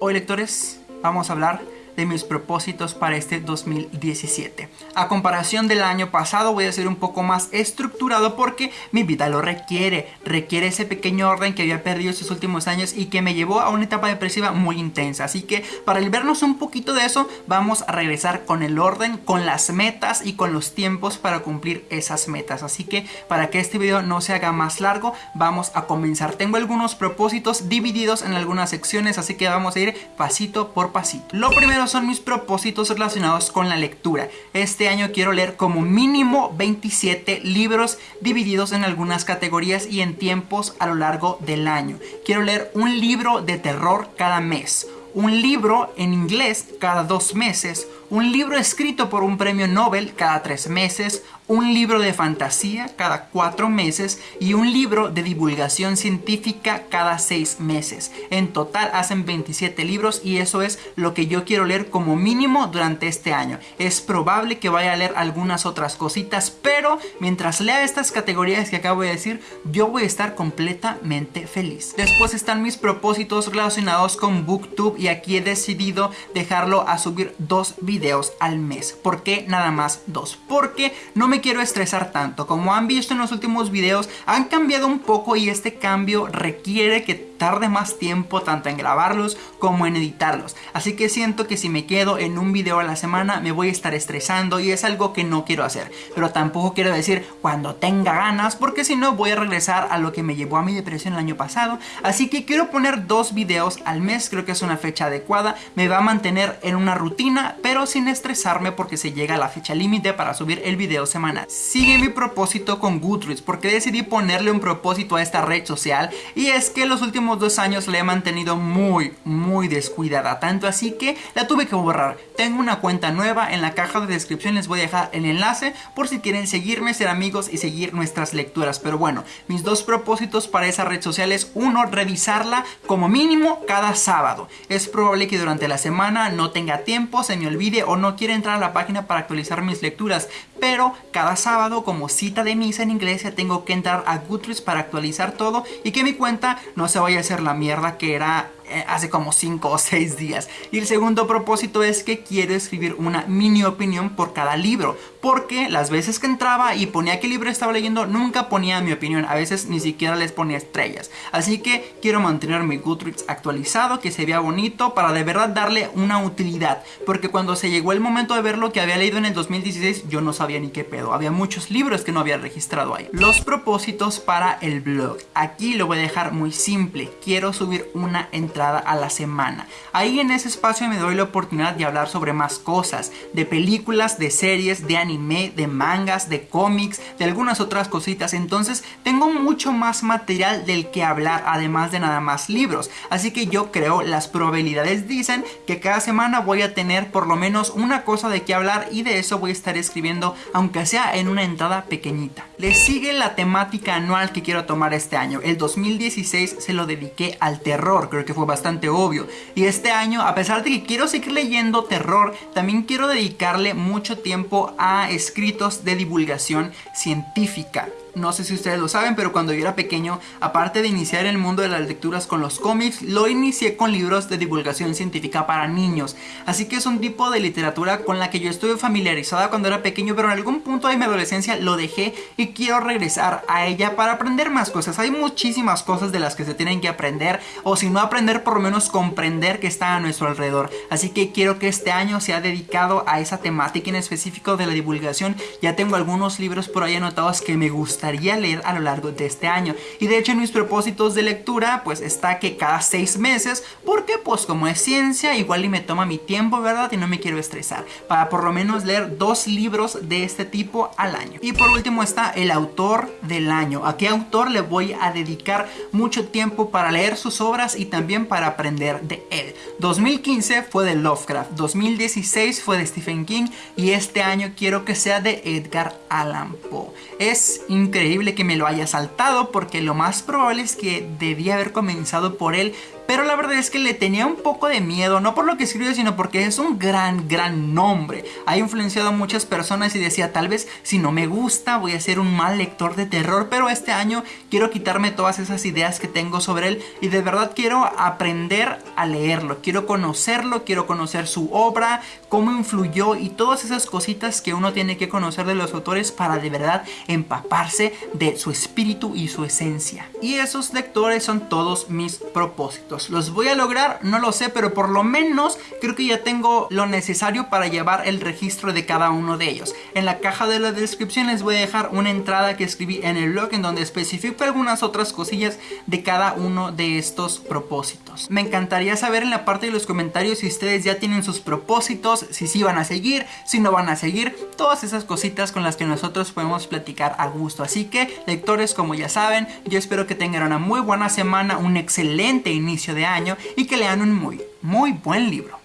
Hoy lectores vamos a hablar de mis propósitos para este 2017. A comparación del año pasado voy a ser un poco más estructurado porque mi vida lo requiere. Requiere ese pequeño orden que había perdido estos últimos años y que me llevó a una etapa depresiva muy intensa. Así que para el vernos un poquito de eso vamos a regresar con el orden, con las metas y con los tiempos para cumplir esas metas. Así que para que este video no se haga más largo vamos a comenzar. Tengo algunos propósitos divididos en algunas secciones así que vamos a ir pasito por pasito. Lo primero son mis propósitos relacionados con la lectura. Este año quiero leer como mínimo 27 libros divididos en algunas categorías y en tiempos a lo largo del año. Quiero leer un libro de terror cada mes, un libro en inglés cada dos meses, un libro escrito por un premio Nobel cada tres meses, un libro de fantasía cada cuatro meses y un libro de divulgación científica cada seis meses. En total hacen 27 libros y eso es lo que yo quiero leer como mínimo durante este año. Es probable que vaya a leer algunas otras cositas, pero mientras lea estas categorías que acabo de decir, yo voy a estar completamente feliz. Después están mis propósitos relacionados con Booktube y aquí he decidido dejarlo a subir dos videos al mes. ¿Por qué nada más dos? Porque no me quiero estresar tanto. Como han visto en los últimos videos, han cambiado un poco y este cambio requiere que tarde más tiempo tanto en grabarlos como en editarlos. Así que siento que si me quedo en un video a la semana me voy a estar estresando y es algo que no quiero hacer. Pero tampoco quiero decir cuando tenga ganas porque si no voy a regresar a lo que me llevó a mi depresión el año pasado. Así que quiero poner dos videos al mes, creo que es una fecha adecuada. Me va a mantener en una rutina pero sin estresarme porque se llega a la fecha límite para subir el video semanal. Sigue mi propósito con Goodreads porque decidí ponerle un propósito a esta red social y es que los últimos dos años la he mantenido muy, muy descuidada, tanto así que la tuve que borrar. Tengo una cuenta nueva, en la caja de descripción les voy a dejar el enlace por si quieren seguirme, ser amigos y seguir nuestras lecturas. Pero bueno, mis dos propósitos para esa red social es uno, revisarla como mínimo cada sábado. Es probable que durante la semana no tenga tiempo, se me olvide o no quiera entrar a la página para actualizar mis lecturas, pero cada sábado como cita de misa en iglesia tengo que entrar a Goodreads para actualizar todo y que mi cuenta no se vaya a hacer la mierda que era hace como 5 o 6 días. Y el segundo propósito es que quiero escribir una mini opinión por cada libro. Porque las veces que entraba y ponía qué libro estaba leyendo, nunca ponía mi opinión. A veces ni siquiera les ponía estrellas. Así que quiero mantener mi Goodreads actualizado, que se vea bonito, para de verdad darle una utilidad. Porque cuando se llegó el momento de ver lo que había leído en el 2016, yo no sabía ni qué pedo. Había muchos libros que no había registrado ahí. Los propósitos para el blog. Aquí lo voy a dejar muy simple. Quiero subir una a la semana. Ahí en ese espacio me doy la oportunidad de hablar sobre más cosas, de películas, de series, de anime, de mangas, de cómics, de algunas otras cositas. Entonces tengo mucho más material del que hablar, además de nada más libros. Así que yo creo las probabilidades dicen que cada semana voy a tener por lo menos una cosa de qué hablar y de eso voy a estar escribiendo, aunque sea en una entrada pequeñita. Le sigue la temática anual que quiero tomar este año. El 2016 se lo dediqué al terror, creo que fue bastante obvio. Y este año, a pesar de que quiero seguir leyendo terror, también quiero dedicarle mucho tiempo a escritos de divulgación científica no sé si ustedes lo saben, pero cuando yo era pequeño, aparte de iniciar el mundo de las lecturas con los cómics, lo inicié con libros de divulgación científica para niños. Así que es un tipo de literatura con la que yo estuve familiarizada cuando era pequeño, pero en algún punto de mi adolescencia lo dejé y quiero regresar a ella para aprender más cosas. Hay muchísimas cosas de las que se tienen que aprender, o si no aprender, por lo menos comprender que está a nuestro alrededor. Así que quiero que este año sea dedicado a esa temática en específico de la divulgación. Ya tengo algunos libros por ahí anotados que me gustan leer a lo largo de este año. Y de hecho en mis propósitos de lectura pues está que cada seis meses, porque pues como es ciencia igual y me toma mi tiempo, ¿verdad? Y no me quiero estresar. Para por lo menos leer dos libros de este tipo al año. Y por último está el autor del año. ¿A qué autor le voy a dedicar mucho tiempo para leer sus obras y también para aprender de él? 2015 fue de Lovecraft, 2016 fue de Stephen King y este año quiero que sea de Edgar Allan Poe. Es increíble que me lo haya saltado porque lo más probable es que debía haber comenzado por él pero la verdad es que le tenía un poco de miedo, no por lo que escribe, sino porque es un gran, gran nombre. Ha influenciado a muchas personas y decía, tal vez si no me gusta voy a ser un mal lector de terror, pero este año quiero quitarme todas esas ideas que tengo sobre él y de verdad quiero aprender a leerlo, quiero conocerlo, quiero conocer su obra, cómo influyó y todas esas cositas que uno tiene que conocer de los autores para de verdad empaparse de su espíritu y su esencia. Y esos lectores son todos mis propósitos. ¿Los voy a lograr? No lo sé, pero por lo menos creo que ya tengo lo necesario para llevar el registro de cada uno de ellos. En la caja de la descripción les voy a dejar una entrada que escribí en el blog en donde especifico algunas otras cosillas de cada uno de estos propósitos. Me encantaría saber en la parte de los comentarios si ustedes ya tienen sus propósitos, si sí van a seguir, si no van a seguir, todas esas cositas con las que nosotros podemos platicar a gusto. Así que, lectores, como ya saben, yo espero que tengan una muy buena semana, un excelente de año y que lean un muy, muy buen libro.